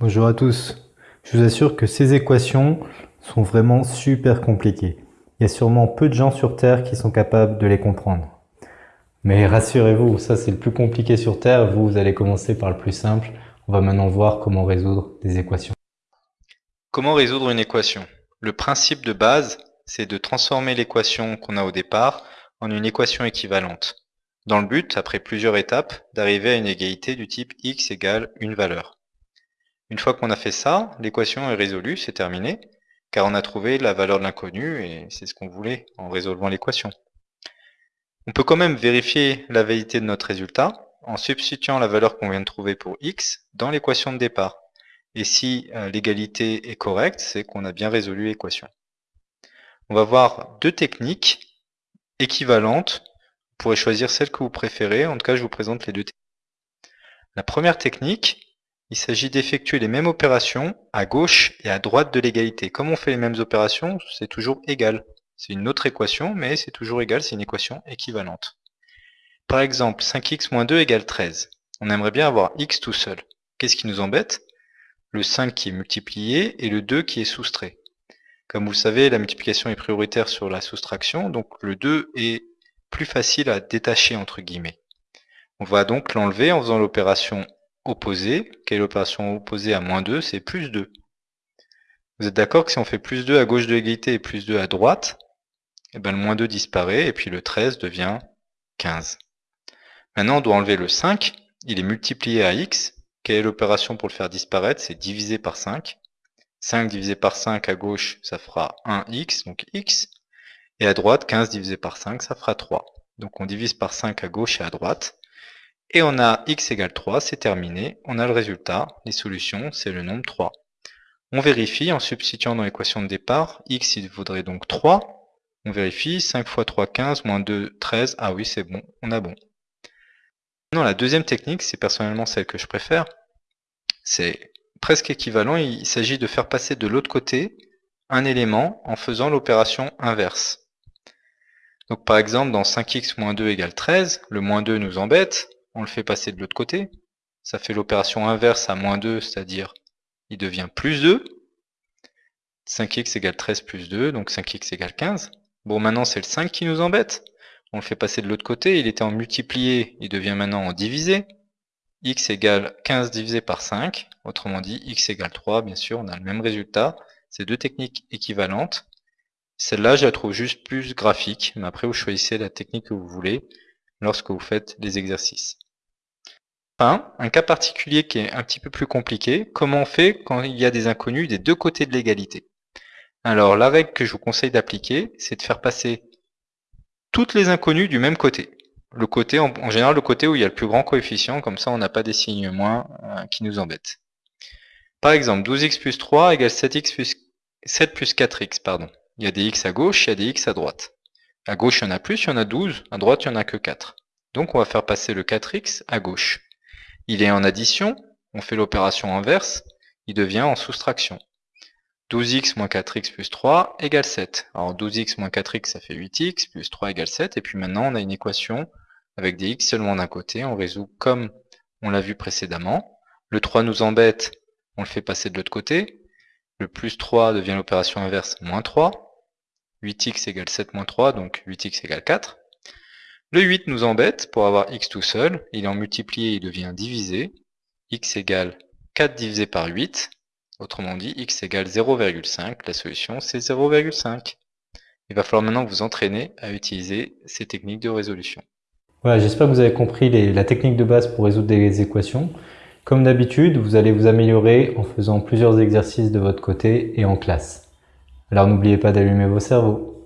Bonjour à tous. Je vous assure que ces équations sont vraiment super compliquées. Il y a sûrement peu de gens sur Terre qui sont capables de les comprendre. Mais rassurez-vous, ça c'est le plus compliqué sur Terre. Vous, vous allez commencer par le plus simple. On va maintenant voir comment résoudre des équations. Comment résoudre une équation? Le principe de base, c'est de transformer l'équation qu'on a au départ en une équation équivalente. Dans le but, après plusieurs étapes, d'arriver à une égalité du type x égale une valeur. Une fois qu'on a fait ça, l'équation est résolue, c'est terminé, car on a trouvé la valeur de l'inconnu et c'est ce qu'on voulait en résolvant l'équation. On peut quand même vérifier la validité de notre résultat en substituant la valeur qu'on vient de trouver pour x dans l'équation de départ. Et si euh, l'égalité est correcte, c'est qu'on a bien résolu l'équation. On va voir deux techniques équivalentes. Vous pourrez choisir celle que vous préférez. En tout cas, je vous présente les deux techniques. La première technique, il s'agit d'effectuer les mêmes opérations à gauche et à droite de l'égalité. Comme on fait les mêmes opérations, c'est toujours égal. C'est une autre équation, mais c'est toujours égal, c'est une équation équivalente. Par exemple, 5x moins 2 égale 13. On aimerait bien avoir x tout seul. Qu'est-ce qui nous embête? Le 5 qui est multiplié et le 2 qui est soustrait. Comme vous le savez, la multiplication est prioritaire sur la soustraction, donc le 2 est plus facile à détacher entre guillemets. On va donc l'enlever en faisant l'opération opposé, quelle est l'opération opposée à moins 2 C'est plus 2. Vous êtes d'accord que si on fait plus 2 à gauche de l'égalité et plus 2 à droite, et eh ben le moins 2 disparaît et puis le 13 devient 15. Maintenant, on doit enlever le 5. Il est multiplié à x. Quelle est l'opération pour le faire disparaître? C'est diviser par 5. 5 divisé par 5 à gauche, ça fera 1x, donc x. Et à droite, 15 divisé par 5, ça fera 3. Donc on divise par 5 à gauche et à droite. Et on a x égale 3, c'est terminé. On a le résultat. Les solutions, c'est le nombre 3. On vérifie en substituant dans l'équation de départ. x, il vaudrait donc 3. On vérifie. 5 fois 3, 15, moins 2, 13. Ah oui, c'est bon. On a bon. Maintenant, la deuxième technique, c'est personnellement celle que je préfère. C'est presque équivalent. Il s'agit de faire passer de l'autre côté un élément en faisant l'opération inverse. Donc par exemple, dans 5x moins 2 égale 13, le moins 2 nous embête on le fait passer de l'autre côté. Ça fait l'opération inverse à moins 2, c'est-à-dire il devient plus 2. 5x égale 13 plus 2, donc 5x égale 15. Bon, maintenant c'est le 5 qui nous embête. On le fait passer de l'autre côté, il était en multiplié, il devient maintenant en divisé. x égale 15 divisé par 5, autrement dit x égale 3, bien sûr, on a le même résultat. C'est deux techniques équivalentes. Celle-là, je la trouve juste plus graphique, mais après vous choisissez la technique que vous voulez lorsque vous faites les exercices. Enfin, un cas particulier qui est un petit peu plus compliqué, comment on fait quand il y a des inconnus des deux côtés de l'égalité? Alors la règle que je vous conseille d'appliquer, c'est de faire passer toutes les inconnues du même côté. Le côté, en, général, le côté où il y a le plus grand coefficient, comme ça on n'a pas des signes moins euh, qui nous embêtent. Par exemple, 12x plus 3 égale 7x plus 7 plus 4x, pardon. Il y a des x à gauche, il y a des x à droite. À gauche, il y en a plus, il y en a 12. À droite, il n'y en a que 4. Donc on va faire passer le 4x à gauche. Il est en addition, on fait l'opération inverse, il devient en soustraction. 12x moins 4x plus 3 égale 7. Alors 12x moins 4x, ça fait 8x, plus 3 égale 7. Et puis maintenant, on a une équation avec des x seulement d'un côté. On résout comme on l'a vu précédemment. Le 3 nous embête, on le fait passer de l'autre côté. Le plus 3 devient l'opération inverse, moins 3. 8x égale 7 moins 3, donc 8x égale 4. Le 8 nous embête pour avoir x tout seul. Il est en multiplié, il devient divisé. x égale 4 divisé par 8. Autrement dit, x égale 0,5. La solution, c'est 0,5. Il va falloir maintenant vous entraîner à utiliser ces techniques de résolution. Voilà, j'espère que vous avez compris la technique de base pour résoudre des équations. Comme d'habitude, vous allez vous améliorer en faisant plusieurs exercices de votre côté et en classe. Alors n'oubliez pas d'allumer vos cerveaux.